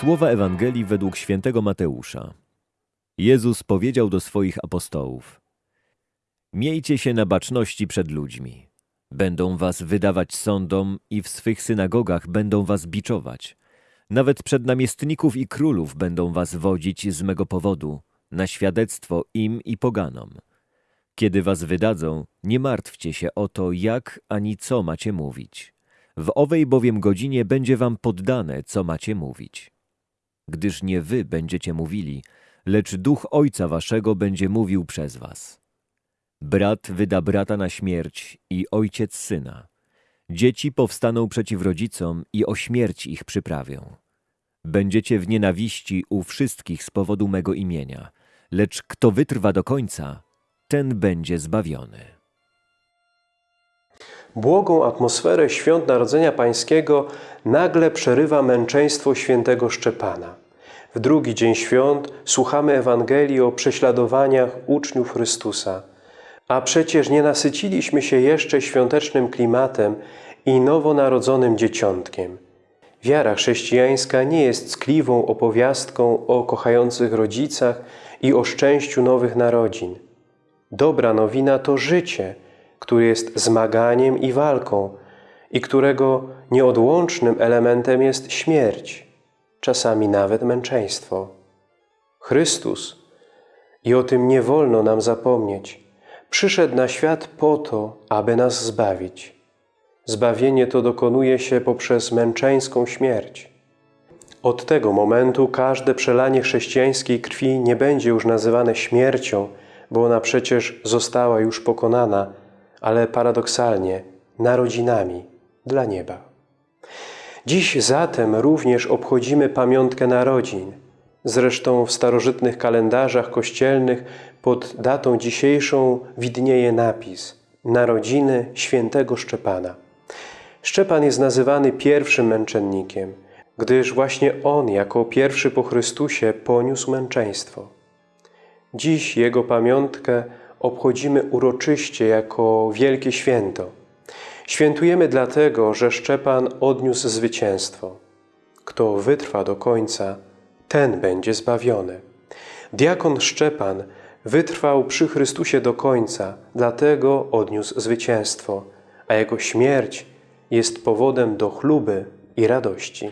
Słowa Ewangelii według świętego Mateusza. Jezus powiedział do swoich apostołów: Miejcie się na baczności przed ludźmi. Będą was wydawać sądom i w swych synagogach będą was biczować. Nawet przed namiestników i królów będą was wodzić z mego powodu, na świadectwo im i poganom. Kiedy was wydadzą, nie martwcie się o to, jak ani co macie mówić. W owej bowiem godzinie będzie wam poddane, co macie mówić. Gdyż nie wy będziecie mówili, lecz duch Ojca waszego będzie mówił przez was. Brat wyda brata na śmierć i ojciec syna. Dzieci powstaną przeciw rodzicom i o śmierć ich przyprawią. Będziecie w nienawiści u wszystkich z powodu mego imienia, lecz kto wytrwa do końca, ten będzie zbawiony. Błogą atmosferę świąt Narodzenia Pańskiego nagle przerywa męczeństwo świętego Szczepana. W drugi dzień świąt słuchamy Ewangelii o prześladowaniach uczniów Chrystusa. A przecież nie nasyciliśmy się jeszcze świątecznym klimatem i nowonarodzonym dzieciątkiem. Wiara chrześcijańska nie jest ckliwą opowiastką o kochających rodzicach i o szczęściu nowych narodzin. Dobra nowina to życie, które jest zmaganiem i walką i którego nieodłącznym elementem jest śmierć, czasami nawet męczeństwo. Chrystus, i o tym nie wolno nam zapomnieć, przyszedł na świat po to, aby nas zbawić. Zbawienie to dokonuje się poprzez męczeńską śmierć. Od tego momentu każde przelanie chrześcijańskiej krwi nie będzie już nazywane śmiercią, bo ona przecież została już pokonana, ale paradoksalnie narodzinami dla nieba. Dziś zatem również obchodzimy pamiątkę narodzin. Zresztą w starożytnych kalendarzach kościelnych pod datą dzisiejszą widnieje napis Narodziny świętego Szczepana. Szczepan jest nazywany pierwszym męczennikiem, gdyż właśnie on jako pierwszy po Chrystusie poniósł męczeństwo. Dziś jego pamiątkę obchodzimy uroczyście jako wielkie święto. Świętujemy dlatego, że Szczepan odniósł zwycięstwo. Kto wytrwa do końca, ten będzie zbawiony. Diakon Szczepan wytrwał przy Chrystusie do końca, dlatego odniósł zwycięstwo, a jego śmierć jest powodem do chluby i radości.